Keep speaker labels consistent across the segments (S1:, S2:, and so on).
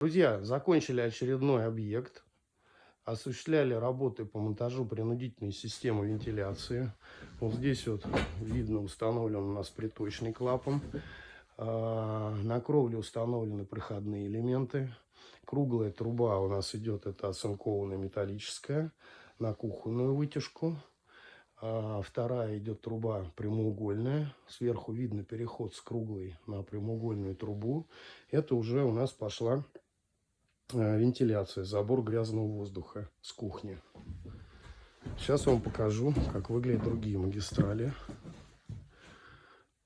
S1: Друзья, закончили очередной объект. Осуществляли работы по монтажу принудительной системы вентиляции. Вот здесь вот видно установлен у нас приточный клапан. А, на кровле установлены проходные элементы. Круглая труба у нас идет, это оцинкованная металлическая, на кухонную вытяжку. А вторая идет труба прямоугольная. Сверху видно переход с круглой на прямоугольную трубу. Это уже у нас пошла вентиляция, забор грязного воздуха с кухни. Сейчас вам покажу, как выглядят другие магистрали.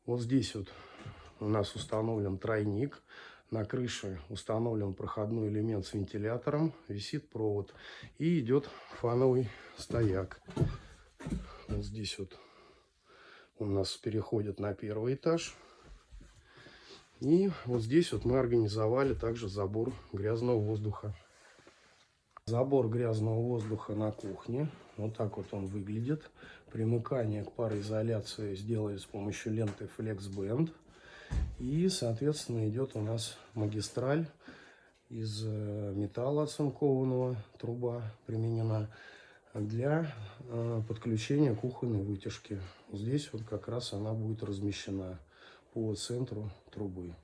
S1: Вот здесь вот у нас установлен тройник. На крыше установлен проходной элемент с вентилятором, висит провод и идет фановый стояк. Вот здесь вот у нас переходит на первый этаж. И вот здесь вот мы организовали также забор грязного воздуха. Забор грязного воздуха на кухне. Вот так вот он выглядит. Примыкание к пароизоляции сделали с помощью ленты FlexBand. И, соответственно, идет у нас магистраль из э, металла оцинкованного, труба применена для э, подключения кухонной вытяжки. Здесь вот как раз она будет размещена по центру трубы.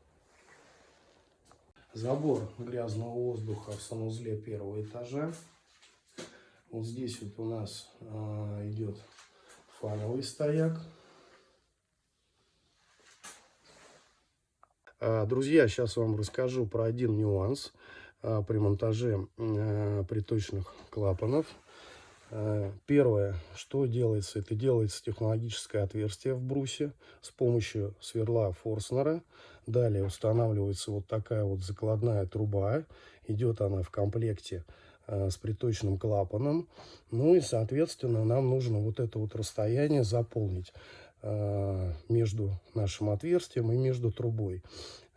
S1: Забор грязного воздуха в санузле первого этажа. Вот здесь вот у нас э, идет фановый стояк. А, друзья, сейчас вам расскажу про один нюанс а, при монтаже а, приточных клапанов. Первое, что делается, это делается технологическое отверстие в брусе с помощью сверла Форснера. Далее устанавливается вот такая вот закладная труба. Идет она в комплекте с приточным клапаном. Ну и, соответственно, нам нужно вот это вот расстояние заполнить. Э, между нашим отверстием и между трубой.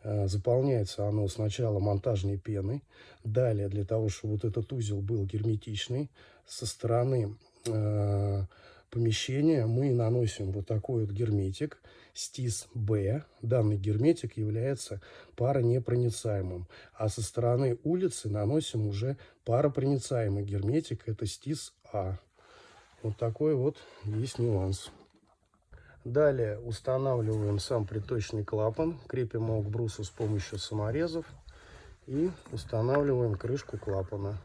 S1: Э, заполняется оно сначала монтажной пеной. Далее, для того, чтобы вот этот узел был герметичный, со стороны э, помещения мы наносим вот такой вот герметик стис Б. Данный герметик является паронепроницаемым. А со стороны улицы наносим уже паропроницаемый герметик. Это стис А. Вот такой вот есть нюанс. Далее устанавливаем сам приточный клапан, крепим его к брусу с помощью саморезов и устанавливаем крышку клапана.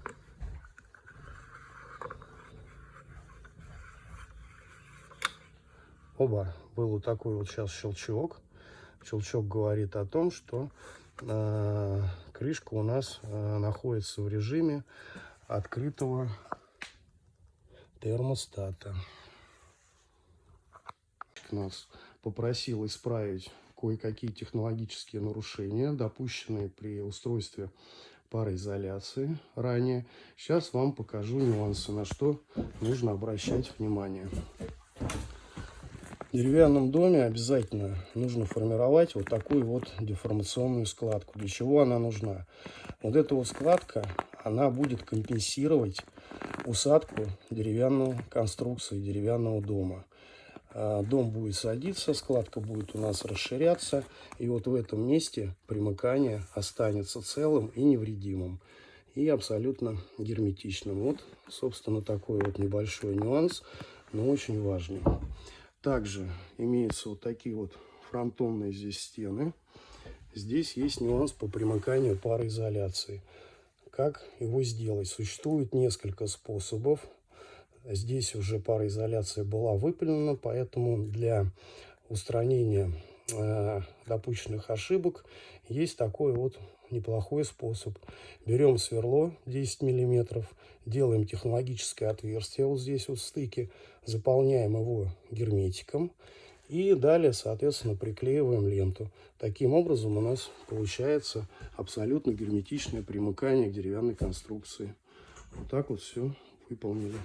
S1: Оба, был вот такой вот сейчас щелчок. Щелчок говорит о том, что э, крышка у нас э, находится в режиме открытого термостата нас попросил исправить кое-какие технологические нарушения, допущенные при устройстве пароизоляции ранее. Сейчас вам покажу нюансы, на что нужно обращать внимание. В деревянном доме обязательно нужно формировать вот такую вот деформационную складку. Для чего она нужна? Вот эта вот складка, она будет компенсировать усадку деревянной конструкции, деревянного дома. А, дом будет садиться, складка будет у нас расширяться. И вот в этом месте примыкание останется целым и невредимым. И абсолютно герметичным. Вот, собственно, такой вот небольшой нюанс, но очень важный. Также имеются вот такие вот фронтонные здесь стены. Здесь есть нюанс по примыканию пароизоляции. Как его сделать? Существует несколько способов. Здесь уже пароизоляция была выпилена, поэтому для устранения э, допущенных ошибок есть такой вот неплохой способ. Берем сверло 10 миллиметров, делаем технологическое отверстие вот здесь вот в стыке, заполняем его герметиком и далее, соответственно, приклеиваем ленту. Таким образом у нас получается абсолютно герметичное примыкание к деревянной конструкции. Вот так вот все выполнили.